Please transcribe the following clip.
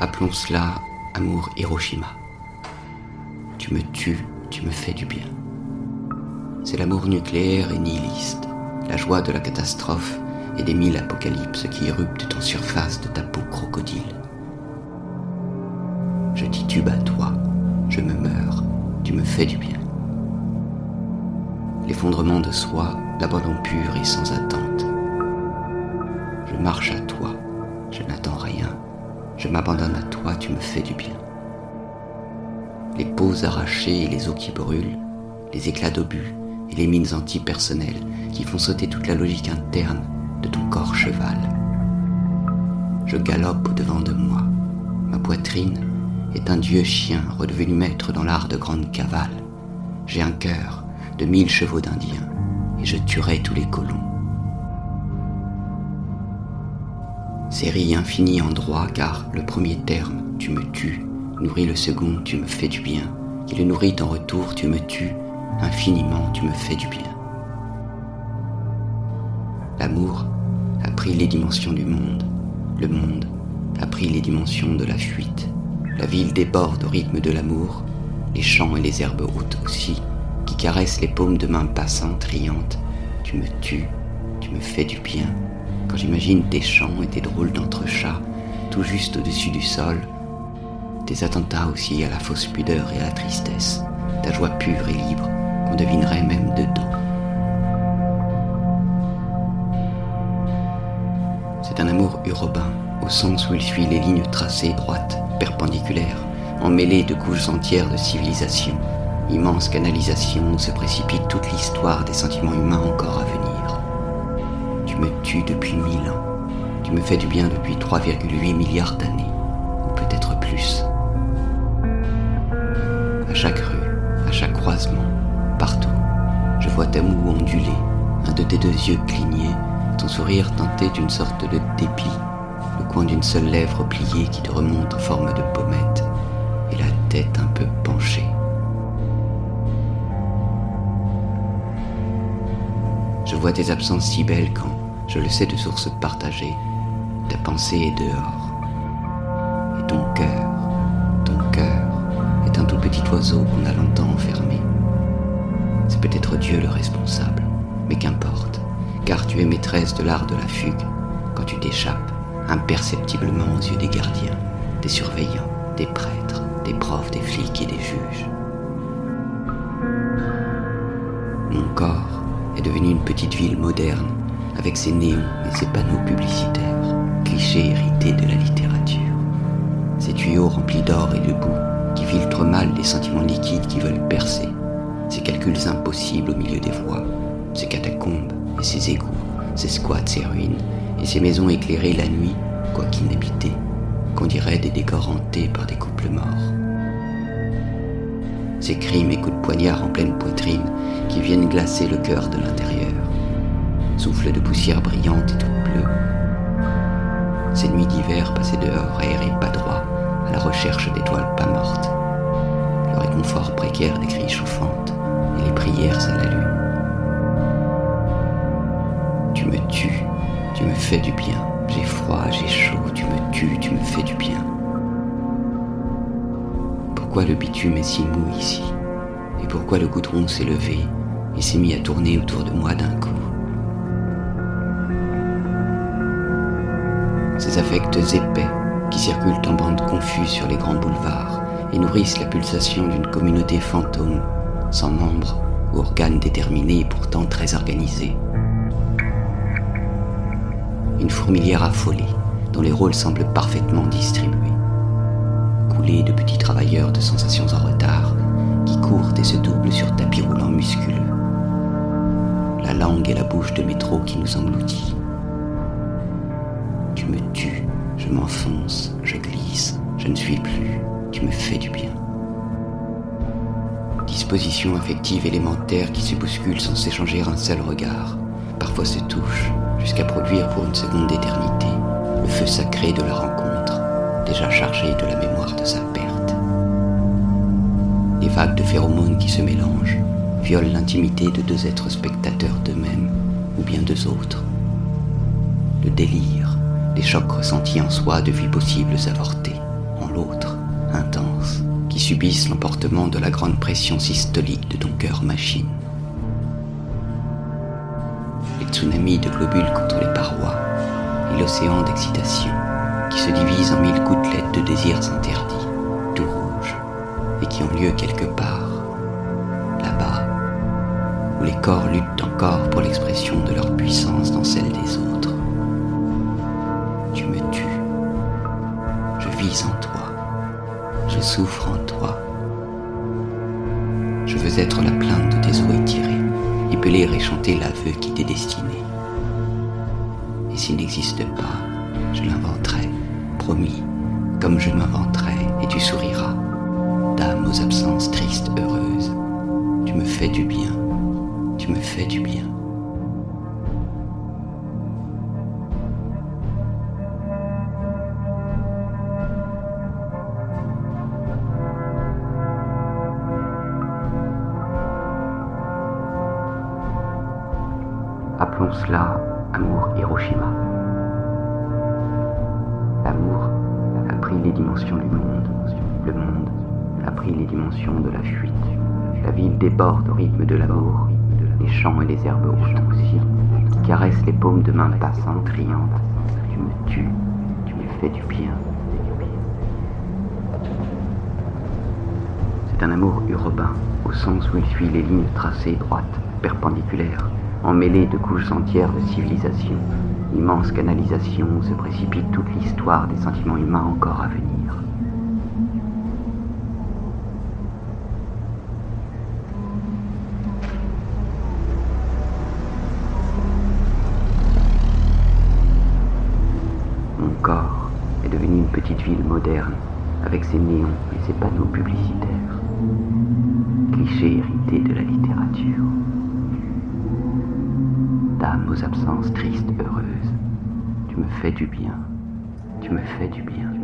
Appelons cela amour Hiroshima. Tu me tues, tu me fais du bien. C'est l'amour nucléaire et nihiliste, la joie de la catastrophe et des mille apocalypses qui éruptent en surface de ta peau crocodile. Je titube à toi, je me meurs, tu me fais du bien. L'effondrement de soi, l'abandon pur et sans attente. Je marche à toi, je n'attends rien, je m'abandonne à toi, tu me fais du bien. Les peaux arrachées et les os qui brûlent, les éclats d'obus et les mines antipersonnelles qui font sauter toute la logique interne de ton corps cheval. Je galope au-devant de moi. Ma poitrine est un dieu chien redevenu maître dans l'art de grande cavale. J'ai un cœur de mille chevaux d'Indien et je tuerai tous les colons. Série infinie en droit car le premier terme, tu me tues, nourrit le second, tu me fais du bien, qui le nourrit en retour, tu me tues, infiniment, tu me fais du bien. L'amour a pris les dimensions du monde, le monde a pris les dimensions de la fuite. La ville déborde au rythme de l'amour, les champs et les herbes hautes aussi, qui caressent les paumes de mains passantes, riantes. Tu me tues, tu me fais du bien. Quand j'imagine tes chants et tes drôles d'entrechats, tout juste au-dessus du sol, tes attentats aussi à la fausse pudeur et à la tristesse, ta joie pure et libre qu'on devinerait même dedans. C'est un amour urbain, au sens où il suit les lignes tracées droites, perpendiculaires, emmêlées de couches entières de civilisation, immense canalisation où se précipite toute l'histoire des sentiments humains encore à venir. Depuis mille ans, tu me fais du bien depuis 3,8 milliards d'années, ou peut-être plus. À chaque rue, à chaque croisement, partout, je vois ta moue ondulée, un de tes deux yeux clignés, ton sourire teinté d'une sorte de dépit, le coin d'une seule lèvre pliée qui te remonte en forme de pommette, et la tête un peu penchée. Je vois tes absences si belles quand, je le sais de sources partagées, ta pensée est dehors. Et ton cœur, ton cœur, est un tout petit oiseau qu'on a longtemps enfermé. C'est peut-être Dieu le responsable, mais qu'importe, car tu es maîtresse de l'art de la fugue quand tu t'échappes imperceptiblement aux yeux des gardiens, des surveillants, des prêtres, des profs, des flics et des juges. Mon corps est devenu une petite ville moderne avec ses néons et ses panneaux publicitaires, clichés hérités de la littérature. Ces tuyaux remplis d'or et de boue qui filtrent mal les sentiments liquides qui veulent percer, ces calculs impossibles au milieu des voies, ces catacombes et ces égouts, ces squats, ces ruines, et ces maisons éclairées la nuit, quoique inhabitées, qu'on dirait des décors hantés par des couples morts. Ces crimes et coups de poignard en pleine poitrine qui viennent glacer le cœur de l'intérieur. Souffle de poussière brillante et toute bleue. Ces nuits d'hiver passées dehors, aérées pas droit, à la recherche d'étoiles pas mortes. Le réconfort précaire des cris chauffantes et les prières à la lune. Tu me tues, tu me fais du bien. J'ai froid, j'ai chaud, tu me tues, tu me fais du bien. Pourquoi le bitume est si mou ici? Et pourquoi le goudron s'est levé et s'est mis à tourner autour de moi d'un coup? Ces affects épais qui circulent en bandes confuses sur les grands boulevards et nourrissent la pulsation d'une communauté fantôme, sans membres ou organes déterminés et pourtant très organisés une fourmilière affolée, dont les rôles semblent parfaitement distribués. Coulée de petits travailleurs de sensations en retard, qui courent et se doublent sur tapis roulants musculeux. La langue et la bouche de métro qui nous engloutit. Me tues, je m'enfonce, je glisse, je ne suis plus, tu me fais du bien. Disposition affective élémentaire qui se bouscule sans s'échanger un seul regard, parfois se touche, jusqu'à produire pour une seconde d'éternité le feu sacré de la rencontre, déjà chargé de la mémoire de sa perte. Les vagues de phéromones qui se mélangent violent l'intimité de deux êtres spectateurs d'eux-mêmes ou bien deux autres. Le délire, les chocs ressentis en soi de vies possibles avortées, subissent l'emportement de la grande pression systolique de ton cœur machine. Les tsunamis de globules contre les parois et l'océan d'excitation qui se divise en mille gouttelettes de désirs interdits, tout rouges, et qui ont lieu quelque part, là-bas, où les corps luttent encore pour l'expression de leur puissance dans celle des autres. Vis en toi. Je souffre en toi. Je veux être la plainte de tes os étirés, épeler et chanter l'aveu qui t'est destiné. Et s'il n'existe pas, je l'inventerai, promis, comme je m'inventerai, et tu souriras. Dame aux absences tristes, heureuses, tu me fais du bien, tu me fais du bien. Appelons cela amour Hiroshima. L'amour a pris les dimensions du monde. Le monde a pris les dimensions de la fuite. La ville déborde au rythme de l'amour. Les champs et les herbes hautes aussi, qui caressent les paumes de mains passantes, riantes. Tu me tues, tu me fais du bien. C'est un amour urbain, au sens où il suit les lignes tracées droites, perpendiculaires, emmêlées de couches entières de civilisation, immense canalisation où se précipite toute l'histoire des sentiments humains encore à venir. Mon corps est devenu une petite ville moderne, avec ses néons et ses panneaux publicitaires, clichés hérités de la littérature. Aux absences tristes, heureuses, tu me fais du bien, tu me fais du bien.